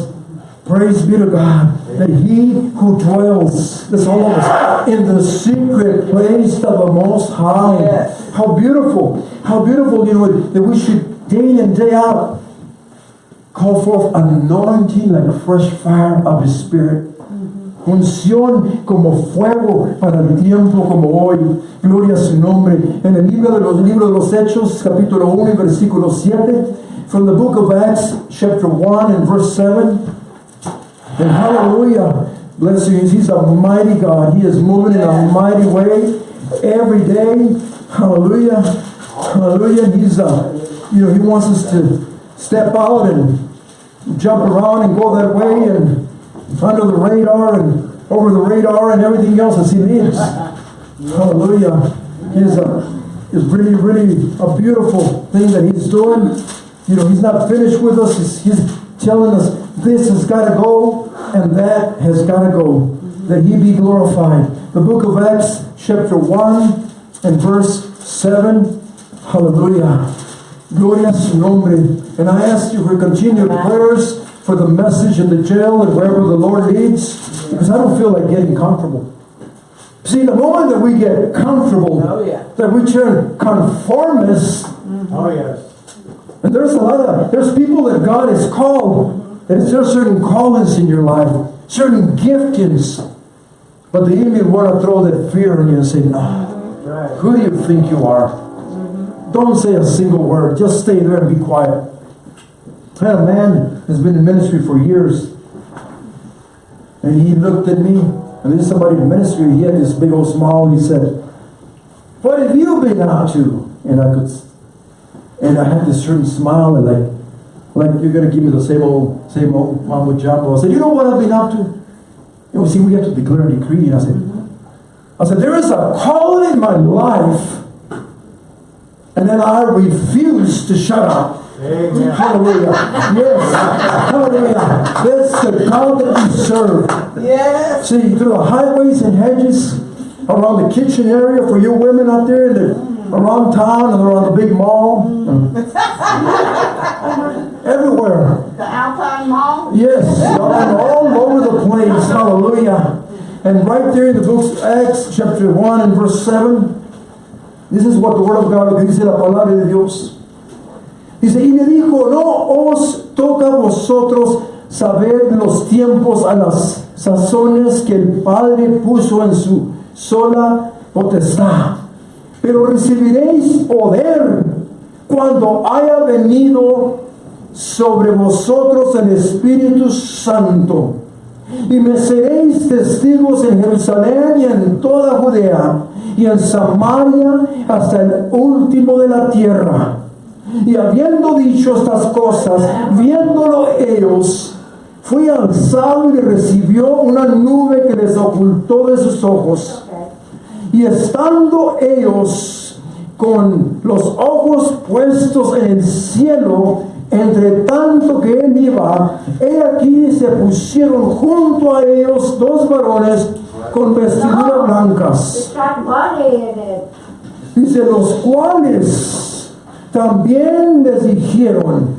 praise be to God that He who dwells, this all of us, in the secret place of the Most High. Yes. How beautiful, how beautiful, you know, that we should day in, day out call forth anointing like a fresh fire of His Spirit. Mm-hmm. Unción como fuego para el tiempo como hoy. Gloria a su nombre. En el libro de los libros de los Hechos, capítulo 1 y versículo 7, from the book of Acts, chapter 1 and verse 7. And hallelujah. Bless you. He's a mighty God. He is moving in a mighty way every day. Hallelujah. Hallelujah. He's uh, you know, he wants us to step out and jump around and go that way and under the radar and over the radar and everything else as he leads. Hallelujah. He's a is really, really a beautiful thing that he's doing. You know, he's not finished with us. He's, he's telling us this has got to go and that has got to go. That he be glorified. The book of Acts, chapter 1 and verse 7. Hallelujah. Gloria a su nombre. And I ask you for continued prayers for the message in the jail and wherever the Lord leads, because I don't feel like getting comfortable. See, the moment that we get comfortable, Oh, yeah. that we turn conformists, mm-hmm. Oh, yes. and there's a lot of, there's people that God has called, and there's certain callings in your life, certain giftings, but the enemy want to throw that fear in you and say, no, who do you think you are? Don't say a single word. Just stay there and be quiet. A man who's been in ministry for years. And he looked at me, and this is somebody in ministry, he had this big old smile, and he said, What have you been up to? And I could, and I had this certain smile, and like, like you're gonna give me the same old, same old mambo jumbo. I said, You know what I've been up to? You know, see, we have to declare and decree. And I said, I said, there is a calling in my life, and then I refuse to shut up. Amen. Hallelujah. Yes. Hallelujah. That's the God that we serve. Yes. See, through the highways and hedges, around the kitchen area for you women out there, and the, around town and around the big mall. Everywhere. The Alpine Mall? Yes, all over the place. Hallelujah. And right there in the book of Acts, chapter 1 and verse 7, this is what the word of God dice la palabra de Dios. Dice, y le dijo, no os toca a vosotros saber los tiempos a las sazones que el Padre puso en su sola potestad. Pero recibiréis poder cuando haya venido sobre vosotros el Espíritu Santo. Y me seréis testigos en Jerusalén y en toda Judea y en Samaria hasta el último de la tierra. Y habiendo dicho estas cosas, viéndolo ellos, fue alzado y recibió una nube que les ocultó de sus ojos. Y estando ellos con los ojos puestos en el cielo, entre tanto que él iba, he aquí se pusieron junto a ellos dos varones con vestiduras blancas. it. Dice, los cuales también les dijeron,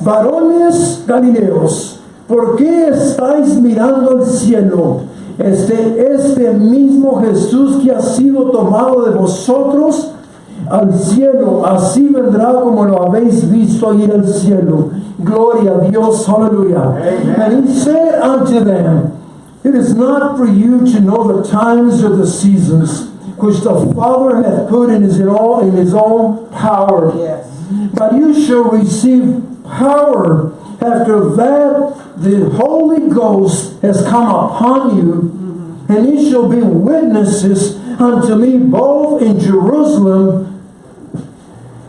varones galileos, ¿por qué estáis mirando al cielo? Este, este mismo Jesús que ha sido tomado de vosotros al cielo, así vendrá como lo habéis visto ir al cielo. Gloria a Dios, aleluya. And he said unto them, It is not for you to know the times or the seasons which the Father hath put in his own, in his own power. Yes. But you shall receive power after that the Holy Ghost has come upon you, and you shall be witnesses unto me both in Jerusalem,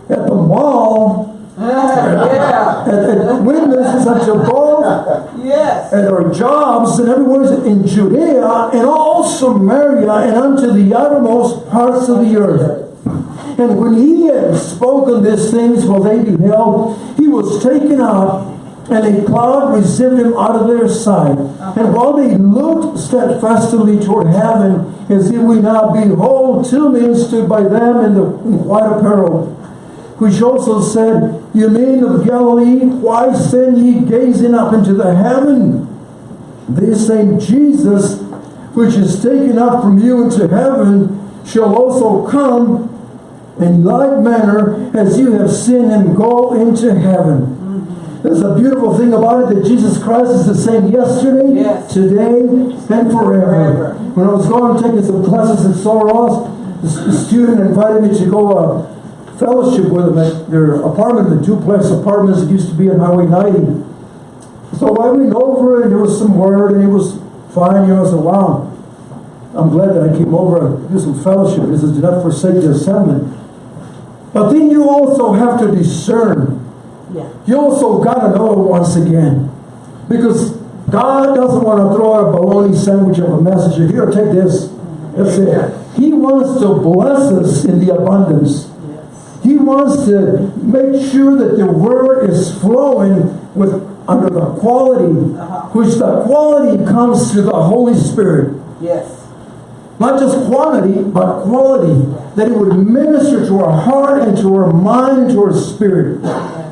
at the mall, ah, yeah. and, and witnesses unto both Yes. at our jobs and everywhere in Judea and all Samaria and unto the uttermost parts of the earth. And when he had spoken these things while they beheld, he was taken up, and a cloud received him out of their sight. And while they looked steadfastly toward heaven, as if we now behold, two men stood by them in the in white apparel, which also said, You men of Galilee, why stand ye gazing up into the heaven? This same Jesus, which is taken up from you into heaven, shall also come in like manner as you have seen him go into heaven. There's a beautiful thing about it that Jesus Christ is the same yesterday, Yes. today, and forever. When I was going taking some classes at Sul Ross, the, the student invited me to go uh, fellowship with them at their apartment, the duplex apartments that used to be on Highway 90. So I went over and there was some word and it was fine, you know, I said, wow, I'm glad that I came over and do some fellowship. This is do not forsake the assembly. But then you also have to discern. Yeah. You also got to know once again. Because God doesn't want to throw a bologna sandwich of a message. Here, take this. That's it. He wants to bless us in the abundance. He wants to make sure that the word is flowing with under the quality, uh-huh. which the quality comes through the Holy Spirit. Yes. Not just quantity, but quality. That it would minister to our heart and to our mind and to our spirit.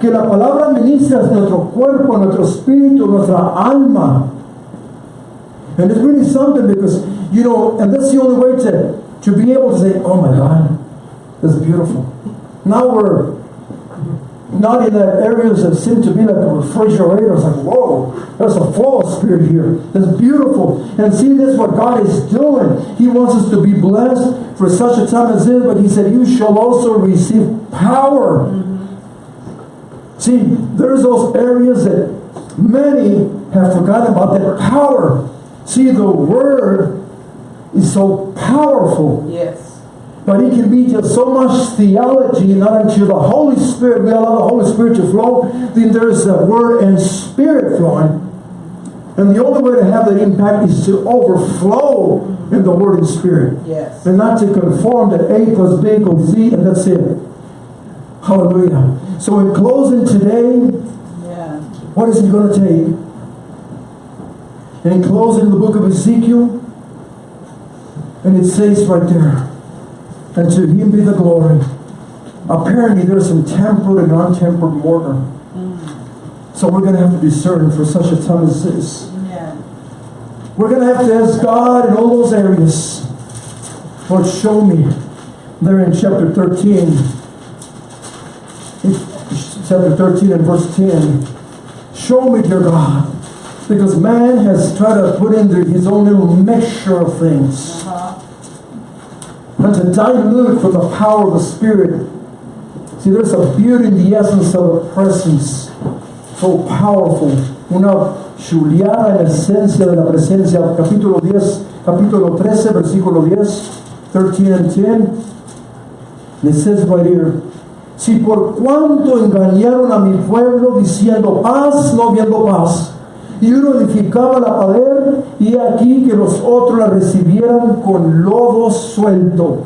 Que la palabra ministra nuestro cuerpo, nuestro espíritu, nuestra alma. And it's really something because, you know, and that's the only way to, to be able to say, oh my God, that's beautiful. Now we're not in that areas that seem to be like a refrigerator. It's like, whoa, there's a flow of spirit here. It's beautiful. And see, this what God is doing. He wants us to be blessed for such a time as this, but He said, You shall also receive power. See, there's those areas that many have forgotten about that power. See, the word is so powerful. Yes. But it can be just so much theology, not until the Holy Spirit, we allow the Holy Spirit to flow, then there's the Word and Spirit flowing. And the only way to have that impact is to overflow in the Word and Spirit. Yes. And not to conform that A plus B equals C and that's it. Hallelujah. So in closing today, Yeah. what is it going to take? And in closing the book of Ezekiel, and it says right there, and to him be the glory. Apparently there's some tempered and untempered mortar. Mm. So we're going to have to discern for such a time as this. Yeah. We're going to have to ask God in all those areas. Lord, show me. There in chapter 13, in chapter 13 and verse 10, show me, dear God. Because man has tried to put into his own little mixture of things. And to dilute from the power of the Spirit. See, there's a beauty in the essence of the presence. So powerful. Una chuleada en la esencia de la presencia. Capítulo 10, capítulo 13, versículo 10, 13 and 10. It says right here, si por cuanto engañaron a mi pueblo diciendo paz, no viendo paz, y uno edificaba la pared, y aquí que los otros la recibieran con lodo suelto.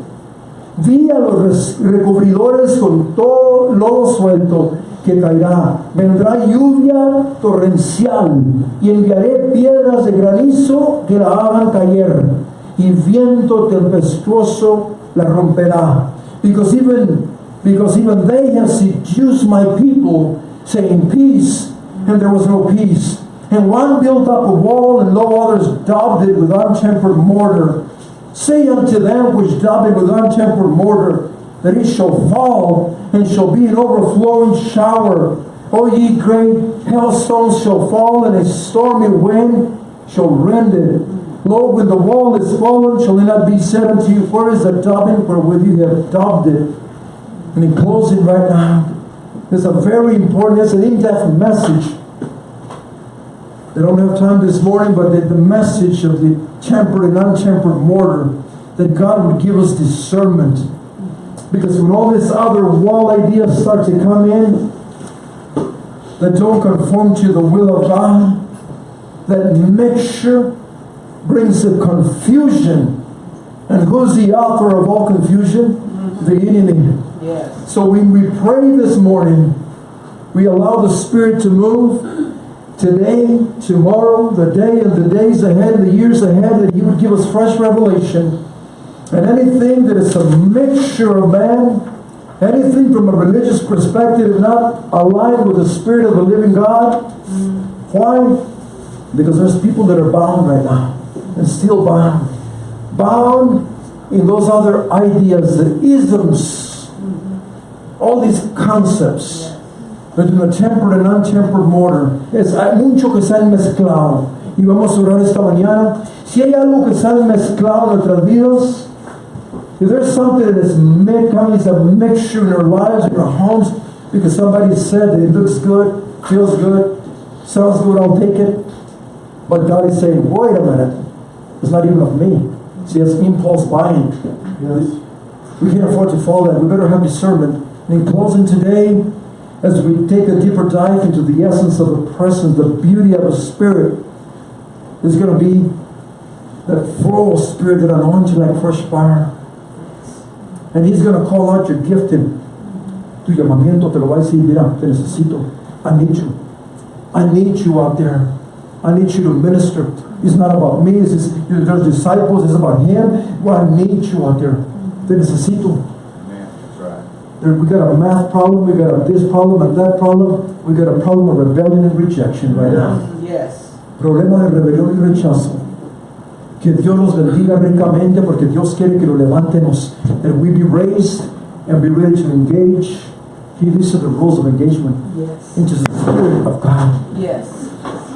Di a los res- recubridores con todo lodo suelto que caerá. Vendrá lluvia torrencial y enviaré piedras de granizo que la hagan caer y viento tempestuoso la romperá. Because even, because even they have seduced my people saying peace and there was no peace. And one built up a wall and no others daubed it with untempered mortar. Say unto them which daub it with untempered mortar, that it shall fall and shall be an overflowing shower. O ye great hailstones shall fall, and a stormy wind shall rend it. Lo, when the wall is fallen, shall it not be said unto you, Where is the daubing wherewith you have daubed it? And in closing right now, there's a very important, it's an in-depth message. They don't have time this morning, but the, the message of the tempered and untempered mortar, that God would give us discernment. Because when all this other wall ideas start to come in, that don't conform to the will of God, that mixture brings the confusion. And who's the author of all confusion? Mm-hmm. The enemy. Yes. So when we pray this morning, we allow the Spirit to move today, tomorrow, the day and the days ahead, the years ahead, that He would give us fresh revelation. And anything that is a mixture of man, anything from a religious perspective not aligned with the Spirit of the living God. Why? Because there's people that are bound right now and still bound. Bound in those other ideas, the isms, all these concepts between the tempered and untempered mortar. Es, mucho que se han mezclado. Y vamos a orar esta mañana. Si hay algo que se han mezclado en nuestras vidas, if there's something that is mi- coming as a mixture in our lives, in our homes, because somebody said that it looks good, feels good, sounds good, I'll take it. But God is saying, wait a minute, it's not even of me. See, it's impulse buying. You know, we can't afford to fall that. We better have discernment. And in closing today, as we take a deeper dive into the essence of the presence, the beauty of the Spirit, is going to be that flow of Spirit that anoints you like fresh fire. And He's going to call out your gifting. Tu llamamiento te lo va a decir, mira, te necesito. I need you. I need you out there. I need you to minister. It's not about me. It's just, there's disciples. It's about Him. Well, I need you out there. Te necesito. Amen. That's right. There, we got a math problem, we got a this problem and that problem, we got a problem of rebellion and rejection right now. Yes. Problema de rebelión y rechazo. Que Dios los bendiga ricamente porque Dios quiere que lo levantemos. That we be raised and be ready to engage. He listed the rules of engagement Yes. into the Spirit of God. Yes.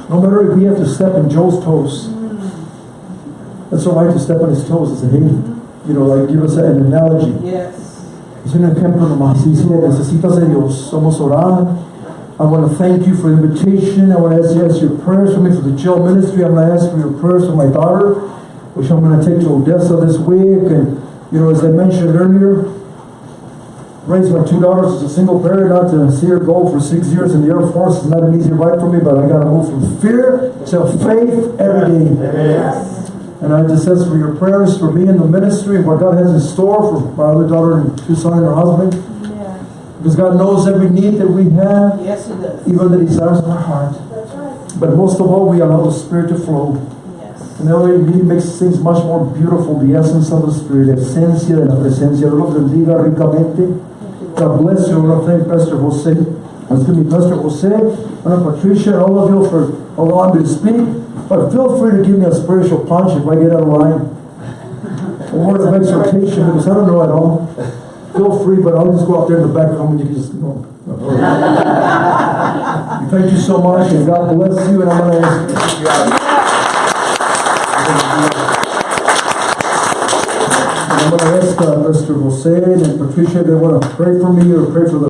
No matter if we have to step in Joe's toes. Mm. It's all right to step on his toes and say, hey, you know, like give us an analogy. Yes. Es un ejemplo nomás. Dice, necesitas de Dios. Somos orar. I want to thank you for the invitation. I want to ask you ask your prayers for me for the jail ministry. I'm going to ask for your prayers for my daughter, which I'm going to take to Odessa this week. And, you know, as I mentioned earlier, raised my two daughters as a single parent, not to see her go for six years in the Air Force is not an easy ride for me, but I got to move from fear to faith every day. Yes. And I just ask for your prayers for me and the ministry what God has in store for my other daughter and two sons and her husband. Yeah. Because God knows every need that we have, Yes, it does. even the desires of our heart. That's right. But most of all, we allow the Spirit to flow. Yes. And that way it makes things much more beautiful, the essence of the Spirit, la esencia de la presencia. Dios los bendiga ricamente. God bless you. I want to thank Pastor Jose. Excuse me, Pastor Jose, and Patricia, and all of you for allowing me to speak. But feel free to give me a spiritual punch if I get out of line. A word of exhortation, because I don't know at all. Feel free, but I'll just go out there in the back room and you can just go. Thank you so much, and God bless you, and I'm ask. And I'm gonna ask, uh, Mr. Jose and Patricia, if they wanna pray for me or pray for the